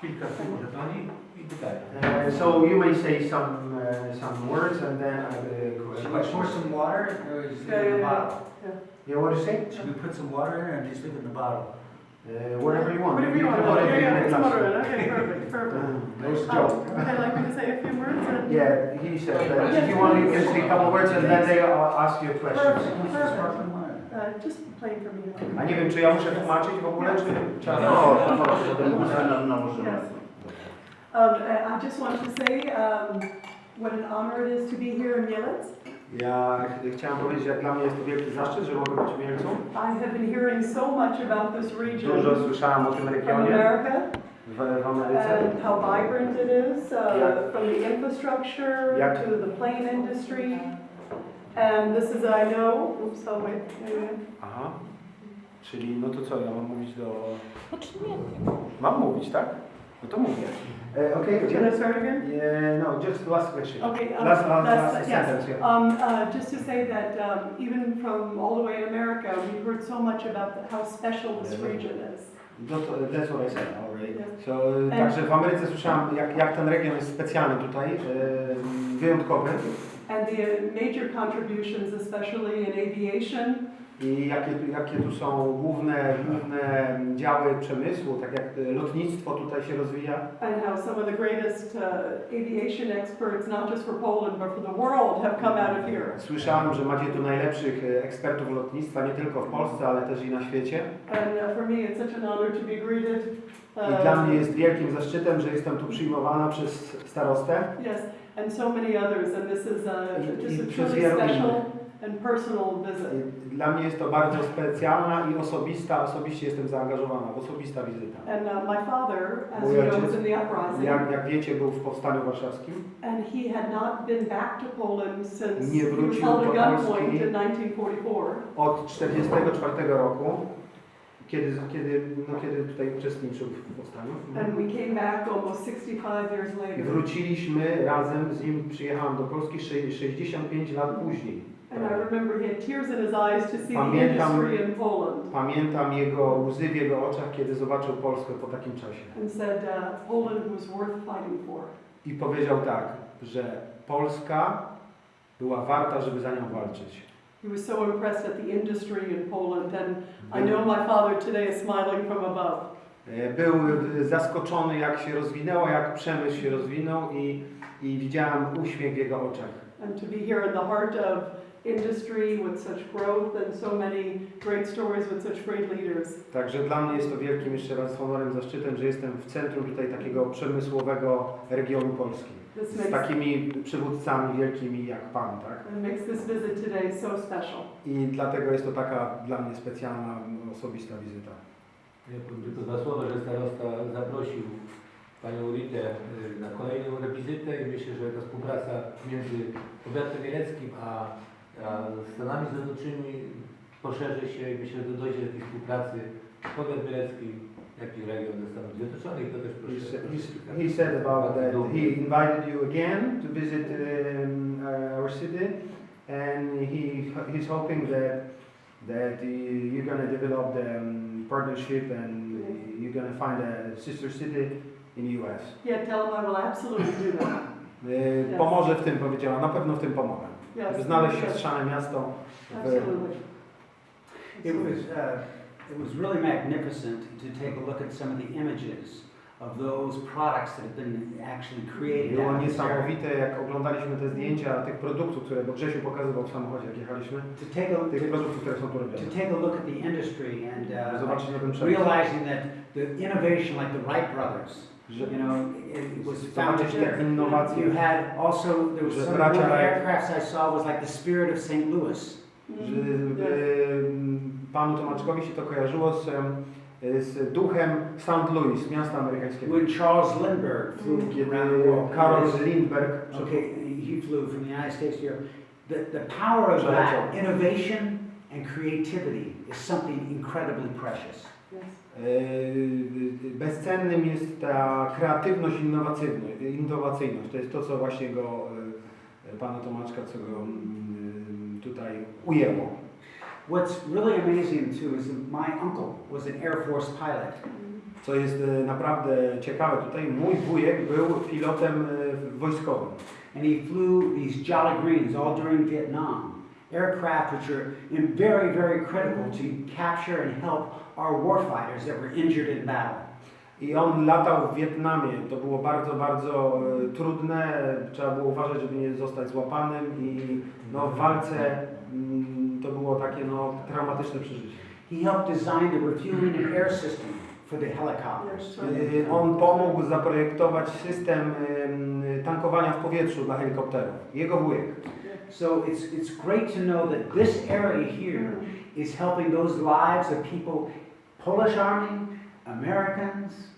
kilka słów żetoni i pytania. Uh, so you may say some uh, some words and then I will Should we pour some water or just leave it in the bottle? Yeah, what do you say? Should we put some water in or just leave it in the bottle? Uh, whatever you want. Whatever you want, can put yeah, in yeah, it's moderate, okay, perfect, perfect. Um, Nice Um, joke. Would I like me to say a few words? and- Yeah, he said that if you want, you can say a couple words and then they uh, ask you questions. Perfect, perfect. Sparkling water. Uh, just plain for me. A nie wiem, czy ja muszę tłumaczyć w ogóle, czy trzeba... No, no. Um, I I just want to say, um, what an honor it is to be here in Mielec. Ja ch- chciałem powiedzieć, jak dla mnie jest to wielki zaszczyt, że mogę być w Mielcu. I have been hearing so much about this region Dużo słyszałem o tym regionie America w, w Ameryce. and how vibrant it is, uh, from the infrastructure Jak- to the plane industry. And this is, I know, oops, oh wait. Aha. Czyli, no to co, ja mam mówić do... Nie. Mam mówić, tak? No to mówię. E, Okej, Can I start again? Yeah, no, just last question. Okay, um, Last, last, that's- last yes. sentence, yeah. Um, uh, just to say that um, even from all the way in America, we've heard so much about the, how special this Yeah. region is. No to, that's what I said already. Yeah. So, także w Ameryce słyszałem, jak, jak ten region jest specjalny tutaj, e, wyjątkowy And the major contributions, especially in aviation, i jakie, tu- jakie tu są główne, główne działy przemysłu, tak jak e, lotnictwo tutaj się rozwija. and how some of the greatest uh, aviation experts, not just for Poland, but for the world, have come out of here. Słyszałem, że macie tu najlepszych e, ekspertów lotnictwa, nie tylko w Polsce, ale też i na świecie. And uh, for me, it's such an honor to be greeted. I dla mnie jest wielkim zaszczytem, że jestem tu przyjmowana przez starostę. yes, and so many others, and this is I- uh, just a truly special and personal visit. Dla mnie jest to bardzo specjalna i osobista, osobiście jestem zaangażowana, osobista wizyta. And uh, my father, as Mój you know, was in the uprising, Jak, jak wiecie, był w Powstaniu Warszawskim. and he had not been back to Poland since Nie he was held do at gunpoint in 1944. Od 1944 roku, kiedy, kiedy, no, kiedy tutaj uczestniczył w Powstaniu. And we came back almost 65 years I later. wróciliśmy razem z nim, przyjechałem do Polski sze- 65 lat później. And I remember he had tears in his eyes to see the Pamiętam- industry in Poland Pamiętam jego łzy w jego oczach, kiedy zobaczył Polskę po takim czasie. and said uh, Poland was worth fighting for. I powiedział tak, że Polska była warta, żeby za nią walczyć. He was so impressed at the industry in Poland, and I know my father today is smiling from above. E, Był zaskoczony, jak się rozwinęło, jak przemysł się rozwinął i, i widziałem uśmiech w jego oczach. And to be here in the heart of industry with such growth and so many great stories with such great leaders. Także dla mnie jest to wielkim jeszcze raz honorem, zaszczytem, że jestem w centrum tutaj takiego przemysłowego regionu Polski. This Z takimi przywódcami wielkimi jak Pan, tak? it makes this visit today so special. I dlatego jest to taka dla mnie specjalna, osobista wizyta. Ja powiem tylko dwa słowa, że starosta zaprosił panią Ritę y, na kolejną wizytę i myślę, że ta współpraca między powiatem mieleckim a, a Stanami Zjednoczonymi poszerzy się i myślę, że dojdzie do takiej współpracy powiat mielecki, jak i region ze Stanów Zjednoczonych. To też He proszę. said, proszę he said about that Dumny. he invited you again to visit um, uh, our city, and he he's hoping that that uh, you're going to develop the um, partnership and you're going to find a sister city in the U.S. Yeah, tell him I will absolutely do that. Y, Pomoże w tym, powiedziała, na pewno w tym pomogę. Yes. znaleźć yes, siostrzane miasto w, Absolutely. It was, uh, it was really magnificent to take a look at some of the images of those products that have been actually created. Było out of this area. niesamowite, jak oglądaliśmy te zdjęcia tych produktów, które bo Grzesiu pokazywał w samochodzie, jak jechaliśmy, To take a, tych produktów, które są tu robione. to take a look at the industry and uh, Zobaczyć na realizing that the innovation like the Wright brothers, Że, you know, it, was founded there. innowacje. You had also, there was some of the Wright- aircrafts I saw was like the spirit of St. Louis. Że y, panu Tomaczkowi się to kojarzyło z, em, z duchem St. Louis, miasta amerykańskiego. When Charles Lindbergh flew Kiedy around the world. Karol Lindbergh Okay, he flew from the United States to Europe. The, the power of that innovation and creativity is something incredibly precious. Y, bezcennym jest ta kreatywność innowacyjność, innowacyjność. To jest to, co właśnie go, pana Tomaczka, co go mm, tutaj ujęło. What's really amazing too is that my uncle was an Air Force pilot. Mm-hmm. Co jest e, naprawdę ciekawe tutaj, mój wujek był pilotem wojskowym. And he flew these Jolly Greens all during Vietnam. Aircraft which are very, very critical to capture and help our warfighters that were injured in battle. I on latał w Wietnamie. To było bardzo, bardzo e, trudne. Trzeba było uważać, żeby nie zostać złapanym i no, w walce mm, to było takie no, traumatyczne przeżycie. He helped design the refueling and air system for the helicopters. E, On pomógł zaprojektować system em, tankowania w powietrzu dla helikopterów. Jego wujek. So it's, it's great to know that this area here is helping those lives of people, Polish Army, Americans,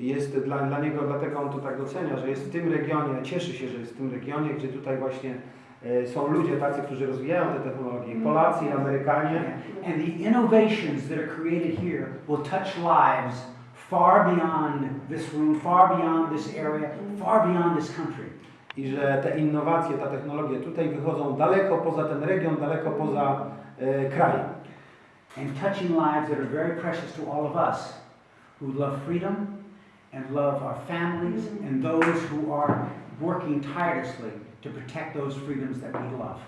Jest dla, dla niego, dlatego on to tak docenia, że jest w tym regionie, cieszy się, że jest w tym regionie, gdzie tutaj właśnie e, są ludzie tacy, którzy rozwijają te technologie, Polacy i Amerykanie. and the innovations that are created here will touch lives far beyond this room, far beyond this area, far beyond this country. I że te innowacje, ta technologie tutaj wychodzą daleko poza ten region, daleko poza e, kraj. And touching lives that are very precious to all of us who love freedom and love our families mm-hmm. and those who are working tirelessly to protect those freedoms that we love.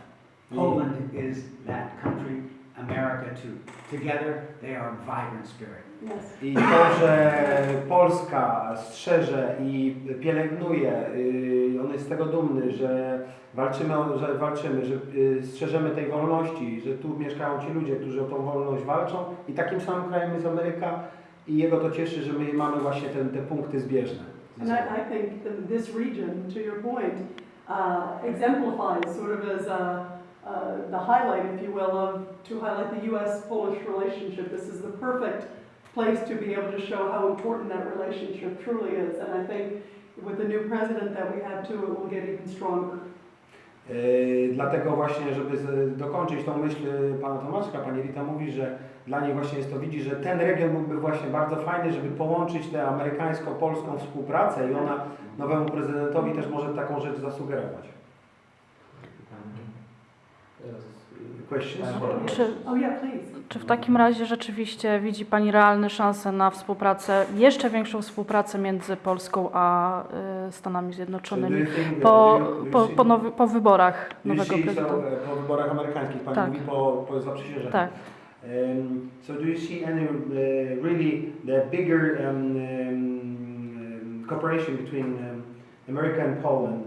Mm. Poland is that country, America too. Together, they are a vibrant spirit. Yes. I to, że Polska strzeże i pielęgnuje, y, on jest z tego dumny, że walczymy, o- że walczymy, że y, strzeżemy tej wolności, że tu mieszkają ci ludzie, którzy o tą wolność walczą i takim samym krajem jest Ameryka i jego to cieszy, że my mamy właśnie ten, te punkty zbieżne. And I. I think that this region, to your point, uh, exemplifies sort of as a, uh, the highlight, if you will, of, to highlight the U.S.-Polish relationship. This is the perfect place to be able to show how important that relationship truly is. And I think with the new president that we have too, it will get even stronger. Yy, Dlatego właśnie, żeby dokończyć tą myśl y, pana Tomaszka, pani Rita mówi, że dla niej właśnie jest to, widzi, że ten region byłby właśnie bardzo fajny, żeby połączyć tę amerykańsko-polską współpracę i ona nowemu prezydentowi też może taką rzecz zasugerować. Czy, Oh, please. czy w takim razie rzeczywiście widzi Pani realne szanse na współpracę, jeszcze większą współpracę między Polską a y, Stanami Zjednoczonymi po, po, po, nowy, po wyborach nowego prezydenta? e, po wyborach amerykańskich, pani Tak. mówi po, po zaprzysiężeniu. Tak. Um, so do you see any uh, really the bigger um, um, um, cooperation between um, America and Poland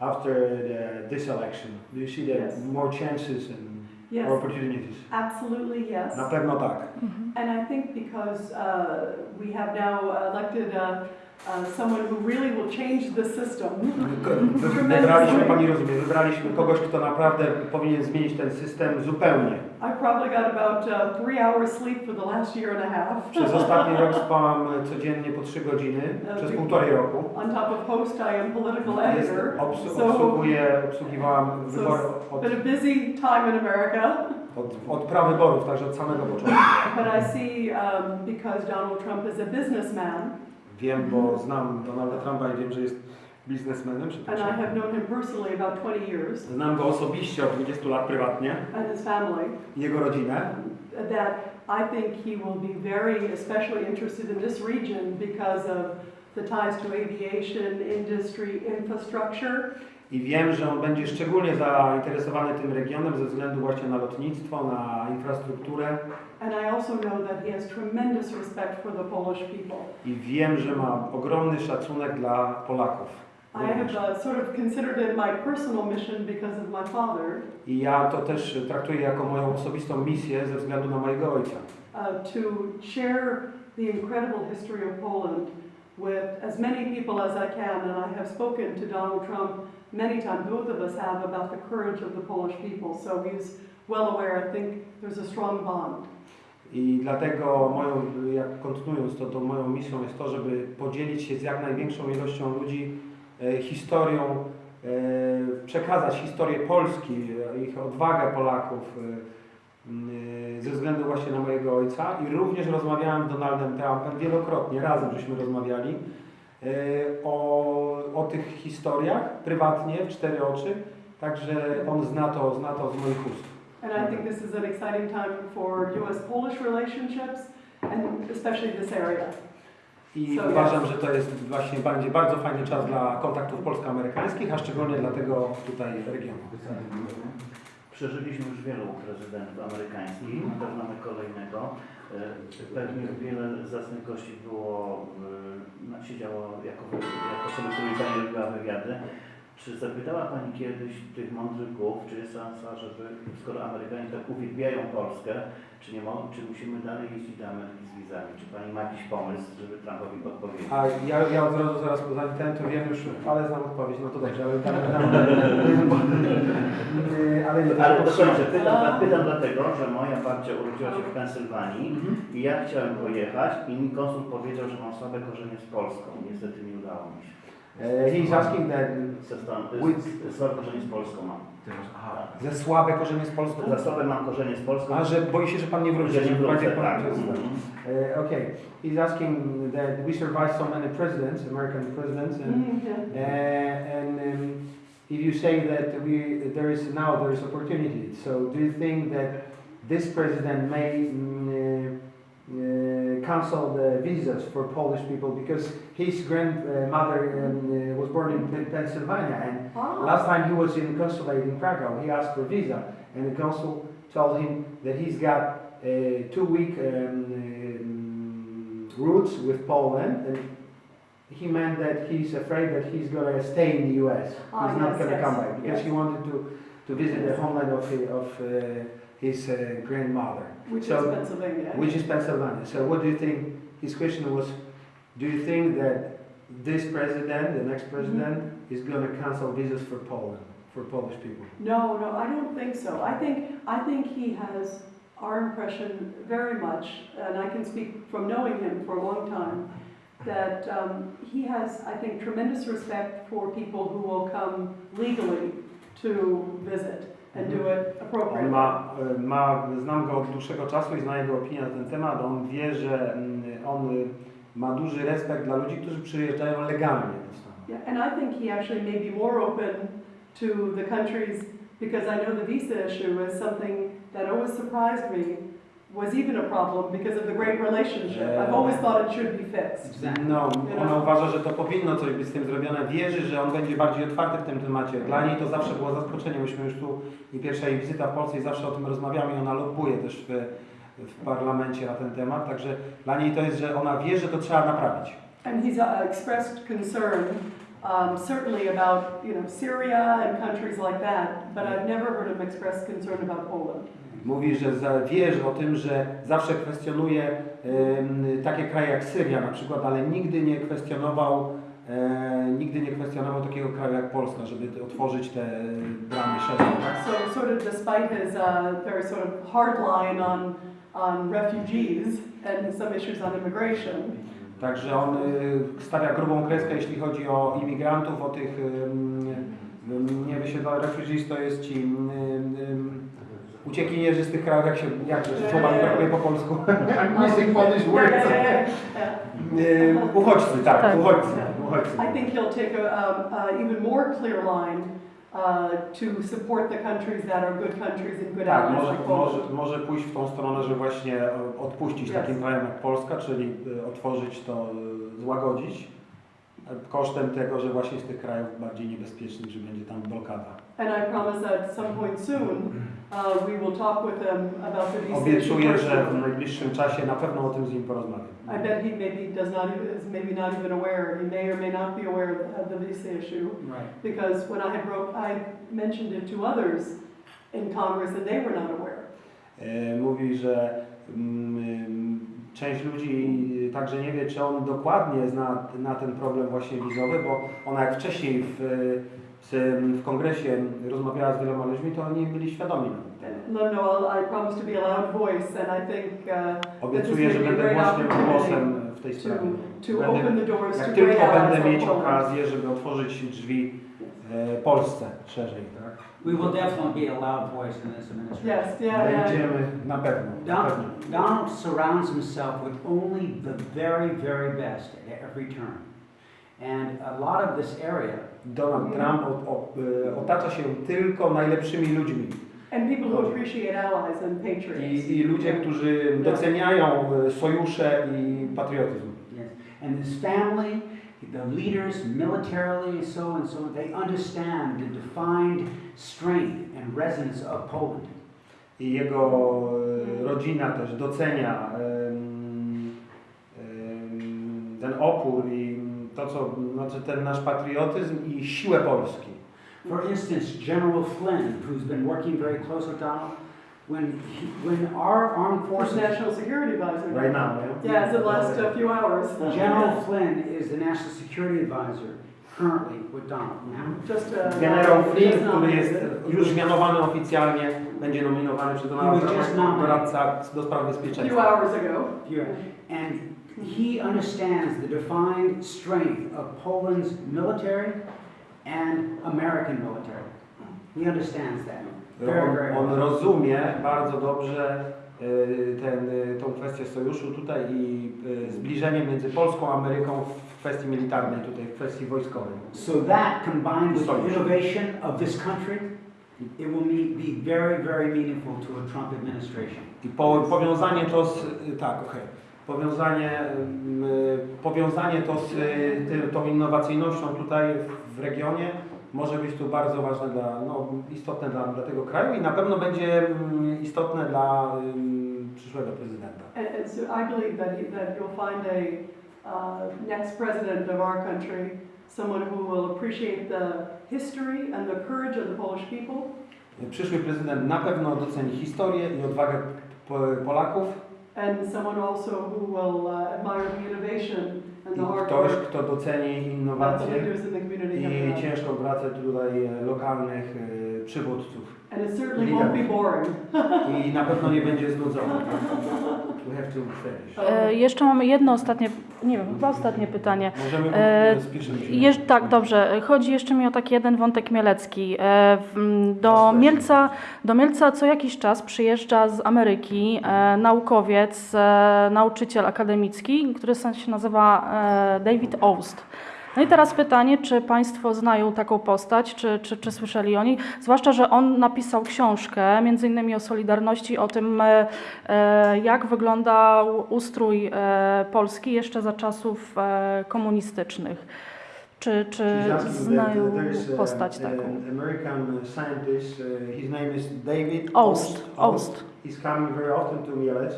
after the, this election? Do you see that Yes. more chances and Yes, more opportunities? absolutely yes. Na pewno tak. Mhm. And I think because uh, we have now elected uh, uh, someone who really will change the system. Wy- Wybraliśmy, pani rozumie, wybraliśmy kogoś, kto naprawdę powinien zmienić ten system zupełnie. I probably got about uh, three hours sleep for the last year and a half. Przez ostatni rok spałam codziennie po 3 godziny, przez półtorej roku. On top of host, I am political editor. obs- So obsługuję, obsługiwałam So wybory od, been a busy time in America, od, od prawyborów, także od samego początku. but I see um, because Donald Trump is a businessman, Wiem, bo znam Donalda Trumpa i wiem, że jest biznesmenem, and I have known him personally about 20 years, Znam go osobiście od 20 lat prywatnie, and his family. jego rodzinę. that I think he will be very especially interested in this region because of the ties to aviation, industry, infrastructure. I wiem, że on będzie szczególnie zainteresowany tym regionem ze względu właśnie na lotnictwo, na infrastrukturę. And I also know that he has tremendous respect for the Polish people. I wiem, że ma ogromny szacunek dla Polaków. Uh, sort of considered it my personal mission because of my father I ja to też traktuję jako moją osobistą misję ze względu na mojego ojca. uh, to share the incredible history of Poland with as many people as I can. And I have spoken to Donald Trump many times, both of us have, about the courage of the Polish people. So he's well aware. I think there's a strong bond. I dlatego moją, jak kontynuując to, to moją misją jest to, żeby podzielić się z jak największą ilością ludzi e, historią, e, przekazać historię Polski, e, ich odwagę Polaków e, e, ze względu właśnie na mojego ojca i również rozmawiałem z Donaldem Trumpem wielokrotnie, razem żeśmy rozmawiali o, o tych historiach prywatnie, w cztery oczy, także on zna to, zna to z moich ust. And I think this is an exciting time for US-Polish relationships and especially this area. I So, uważam, że to jest właśnie będzie bardzo fajny czas dla kontaktów polsko-amerykańskich, a szczególnie dla tego tutaj regionu. Przeżyliśmy już wielu prezydentów amerykańskich, Mhm. też mamy kolejnego. E, Pewnie wiele zacnych gości było, e, siedziało jako, jako osoby, Pani robiła wywiady. Czy zapytała Pani kiedyś tych mądrych głów, czy jest szansa, żeby, skoro Amerykanie tak uwielbiają Polskę, czy, nie mo, czy musimy dalej jeździć do Ameryki z wizami? Czy Pani ma jakiś pomysł, żeby Trumpowi podpowiedzieć? A ja, ja od razu zaraz po ten to wiem już, ale znam odpowiedź, no to dobrze, ale dam, dam, ale, ale, Ale dokończę, pytam, pytam dlatego, że moja babcia urodziła się w Pensylwanii Mhm. i ja chciałem pojechać i mi konsul powiedział, że mam słabe korzenie z Polską. Niestety nie udało mi się. E, he's asking that Ze stan- With- z- Słabe korzenie z Polską mam. ze słabe korzenie z Polską? Za słabe mam korzenie z Polską. A, że boi się, że pan nie wróci. że nie że wrócę, pan- tak. Mhm. Uh, okay, he's asking that we survived so many presidents, American presidents, and Mm, uh, and um, if you say that we there is now there is opportunity, so do you think that this president may cancel the visas for Polish people because his grandmother um, uh, was born in Pennsylvania and Ah, Last time he was in consulate in Krakow, he asked for a visa, and the consul told him that he's got uh, two-week um, um, routes with Poland, and he meant that he's afraid that he's gonna stay in the U.S. Ah, he's not gonna yes, come back because yes. he wanted to to visit the homeland of of uh, his uh, grandmother, which is Pennsylvania. which is Pennsylvania. So, what do you think? His question was, do you think that this president, the next president, is gonna cancel visas for Poland, for Polish people? No, no, I don't think so. I think, I think he has our impression very much, and I can speak from knowing him for a long time, that um, he has, I think, tremendous respect for people who will come legally to visit and do it On appropriately. ma, e, ma, znam go od dłuższego czasu i znam jego opinię na ten temat. On wie, że mm, on ma duży respekt dla ludzi, którzy przyjeżdżają legalnie do Stanów. Yeah, and I think he actually may be more open to the countries because I know the visa issue is something that always surprised me was even a problem because of the great relationship. I've always thought it should be fixed. No, ona uważa, że to powinno coś być z tym zrobione. Wierzy, że on będzie bardziej otwarty w tym temacie. Dla niej to zawsze było zaskoczenie. Myśmy już tu i pierwsza jej wizyta w Polsce i zawsze o tym rozmawiamy i ona lobbuje też w, w parlamencie na ten temat. Także dla niej to jest, że ona wie, że to trzeba naprawić. And he's uh, expressed concern, um, certainly about you know Syria and countries like that, but I've never heard him express concern about Poland. Mówi, że za- wie o tym, że zawsze kwestionuje takie kraje jak Syria na przykład, ale nigdy nie kwestionował e, nigdy nie kwestionował takiego kraju jak Polska, żeby otworzyć te bramy szerzej. Tak? So sort of despite his uh, very sort of hard line on on refugees and some issues on immigration, Także on y, stawia grubą kreskę, jeśli chodzi o imigrantów, o tych ym, nie wysiedlonych refugees, to jest ci uciekinierzy z tych krajów, jak się, jak słowa mi brakuje po polsku. Missing Polish words. Uchodźcy, tak, Tak. uchodźcy. uchodźcy. I think he'll take a, um, even more clear line uh, to support the countries that are good countries and good Tak, allies może, like może, może pójść w tą stronę, że właśnie e, odpuścić Yes. takim krajom jak Polska, czyli y, otworzyć to, y, złagodzić, e, kosztem tego, że właśnie z tych krajów bardziej niebezpiecznych, że będzie tam blokada. And I promise that at some point soon, uh, we will talk with them about the visa issue Obiecuję, że w najbliższym czasie na pewno o tym z nim porozmawiam. I bet he maybe does not, is maybe not even aware, he may or may not be aware of the visa issue. Right. Because when I had wrote, I mentioned it to others in Congress and they were not aware. E, Mówi, że mm, część ludzi także nie wie, czy on dokładnie zna na ten problem właśnie wizowy, bo ona jak wcześniej w, w, w kongresie rozmawiała z wieloma ludźmi, to oni byli świadomi. No, no, I'll- I promise to be a loud voice and I think uh, Obiecuję, że będę głośnym głosem w tej sprawie. to Będę, to jak great tylko będę mieć okazję, żeby otworzyć drzwi Polsce szerzej, tak? We will definitely be a loud voice in this administration. Yes, yeah, yeah. Będziemy na pewno. Na Donald, pewno. Donald surrounds himself with only the very, very best at every turn. And a lot of this area Donald Trump o, o, e, otacza się tylko najlepszymi ludźmi. And people who appreciate allies and patriots. I, i ludzie, którzy doceniają e, sojusze i patriotyzm. Yes. And his family, the leaders militarily, so and so, they understand the defined strength and resonance of Poland. I jego rodzina też docenia ten opór i to, co, znaczy ten nasz patriotyzm i siłę Polski. For instance, General Flynn, who's been working very close with Donald, when, he, when our armed First forces, National Security Advisor. Right now, yeah? Yeah, it's the last uh, few hours. General Flynn is the national security advisor currently with Donald. Just, uh. Generał Flynn, just który jest już mianowany oficjalnie, będzie nominowany przez Donalda He was just Trumpa, nominated. doradca do spraw A few bezpieczeństwa. hours ago. Here. And he understands the defined strength of Poland's military and American military. He understands that. On, on rozumie bardzo dobrze y, ten, y, tą kwestię sojuszu tutaj i y, zbliżenie między Polską a Ameryką w kwestii militarnej, tutaj w kwestii wojskowej. So that combined with the innovation of this country, it will be very, very meaningful to a Trump administration. I po, powiązanie to z, tak, okej, powiązanie, ym, y, powiązanie to z tą innowacyjnością tutaj w regionie może być tu bardzo ważne dla, no, istotne dla, dla tego kraju i na pewno będzie ym, istotne dla ym, przyszłego prezydenta. And, and so I believe that, he- that you'll find a, uh, next president of our country, someone who will appreciate the history and the courage of the Polish people, Przyszły prezydent na pewno doceni historię i odwagę po- Polaków and someone also who will uh, admire the innovation i ktoś, kto doceni innowacje i ciężką pracę tutaj e, lokalnych e, przywódców. I na pewno nie będzie znudzony. We have to finish. E, Jeszcze mamy jedno ostatnie, nie wiem, chyba ostatnie pytanie. Możemy E. Jeż, tak, dobrze. Chodzi jeszcze mi o taki jeden wątek mielecki. E, Do Mielca, do Mielca co jakiś czas przyjeżdża z Ameryki e, naukowiec, e, nauczyciel akademicki, który się nazywa e, David Oust. No i teraz pytanie, czy Państwo znają taką postać, czy, czy, czy słyszeli o niej? Zwłaszcza, że on napisał książkę, między innymi o Solidarności, o tym, e, e, jak wyglądał ustrój e, Polski jeszcze za czasów komunistycznych. Czy, czy znają uh, there's, uh, postać taką? An American scientist, uh, his name is David Oust, Oust. He's coming very often to Mielec.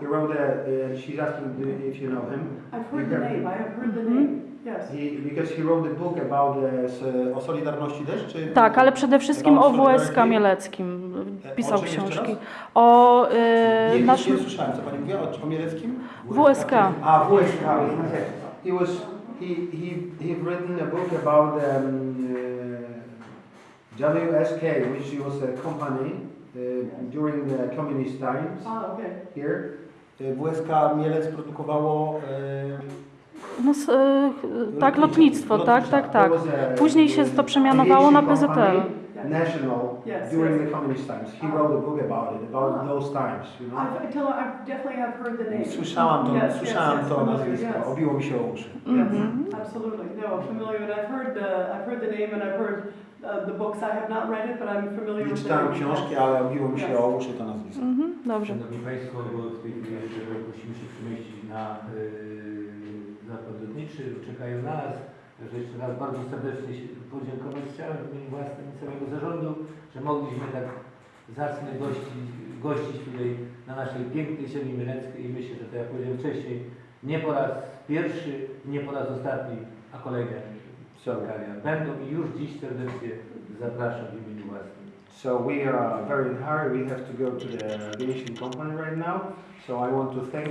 He wrote a, she's asking if you know him. I've heard the name, I have heard the Mhm. name, yes. He, because he wrote a book about uh, s, o Solidarności też, czy? Tak, ale przede wszystkim o About WSK Solidarity? Mieleckim E, pisał o książki. O e, nie, naszym... nie słyszałem, co Pani mówiła o, o Mieleckim? WSK. Ah, WSK. He was he he he written a book about um, uh, WSK, which was a company uh, during the communist times Ah, okay. here. Uh, WSK Mielec produkowało No, e, tak, lotnictwo, tak, tak, tak. Później się to przemianowało na PZL. National Yes, during yes. the communist times. He wrote a book about it, about Ah. those times. You know? I've, I tell I definitely have heard the name. Słyszałam to, Yes, yes, słyszałam yes, to familiar, nazwisko, yes. obiło mi się o uszy. Mhm. Absolutely, no, familiar, and I've heard, uh, I've heard the name and I've heard uh, the books. I have not read it, but I'm familiar Nie with the czytałem książki, ale obiło mi się o uszy to nazwisko. Mhm, dobrze. Szanowni Państwo, bo w tej chwili musimy się przemieścić na yy, lotniczy, czekają na nas. Także jeszcze raz bardzo serdecznie się podziękować chciałem w imieniu własnym i całego zarządu, że mogliśmy tak zacnie gościć, gościć tutaj na naszej pięknej ziemi mieleckiej i myślę, że to jak powiedziałem wcześniej, nie po raz pierwszy, nie po raz ostatni, a kolejne spotkania będą i już dziś serdecznie zapraszam w imieniu własnym. So we are very hurry. We have to go to the aviation company right now. So I want to thank.